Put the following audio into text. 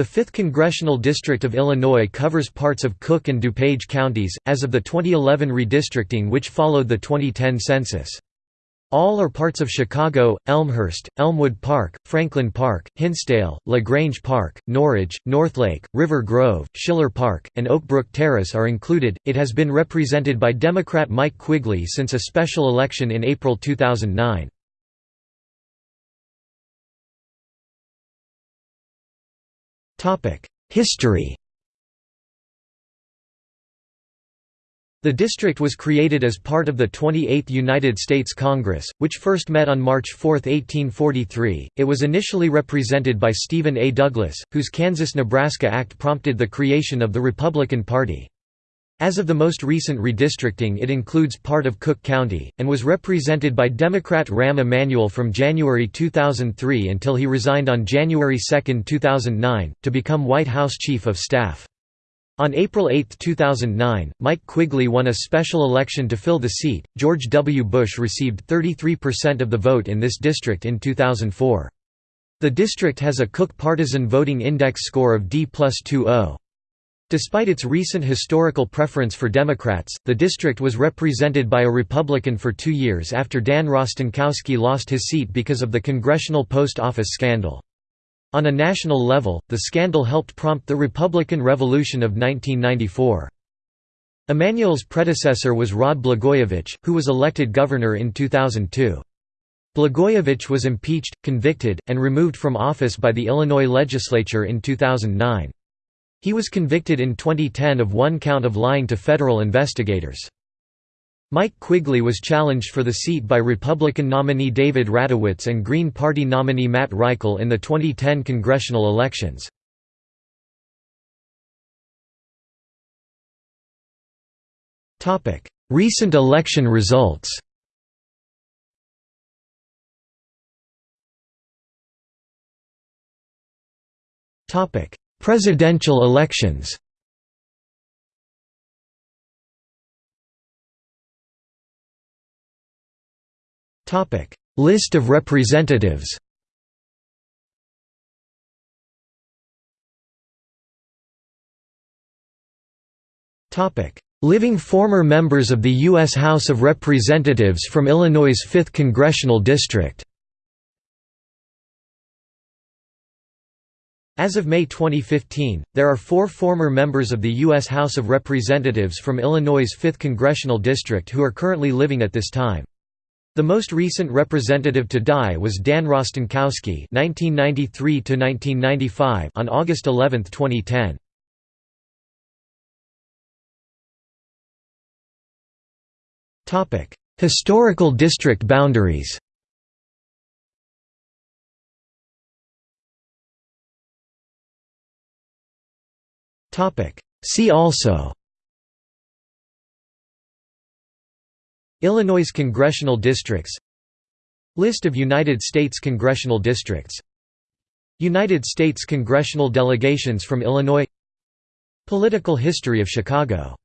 The 5th Congressional District of Illinois covers parts of Cook and DuPage counties, as of the 2011 redistricting which followed the 2010 census. All are parts of Chicago, Elmhurst, Elmwood Park, Franklin Park, Hinsdale, LaGrange Park, Norridge, Northlake, River Grove, Schiller Park, and Oakbrook Terrace are included. It has been represented by Democrat Mike Quigley since a special election in April 2009. History The district was created as part of the 28th United States Congress, which first met on March 4, 1843. It was initially represented by Stephen A. Douglas, whose Kansas-Nebraska Act prompted the creation of the Republican Party. As of the most recent redistricting it includes part of Cook County, and was represented by Democrat Rahm Emanuel from January 2003 until he resigned on January 2, 2009, to become White House Chief of Staff. On April 8, 2009, Mike Quigley won a special election to fill the seat. George W. Bush received 33% of the vote in this district in 2004. The district has a Cook Partisan Voting Index score of D plus 2.0. Despite its recent historical preference for Democrats, the district was represented by a Republican for two years after Dan Rostenkowski lost his seat because of the Congressional Post Office scandal. On a national level, the scandal helped prompt the Republican Revolution of 1994. Emanuel's predecessor was Rod Blagojevich, who was elected governor in 2002. Blagojevich was impeached, convicted, and removed from office by the Illinois legislature in 2009. He was convicted in 2010 of one count of lying to federal investigators. Mike Quigley was challenged for the seat by Republican nominee David Ratowitz and Green Party nominee Matt Reichel in the 2010 congressional elections. Recent election results Presidential elections List of representatives Living former members of the U.S. House of Representatives from Illinois' 5th Congressional District As of May 2015, there are four former members of the U.S. House of Representatives from Illinois' 5th Congressional District who are currently living at this time. The most recent representative to die was Dan Rostenkowski (1993–1995) on August 11, 2010. Topic: Historical district boundaries. See also. Illinois congressional districts. List of United States congressional districts. United States congressional delegations from Illinois. Political history of Chicago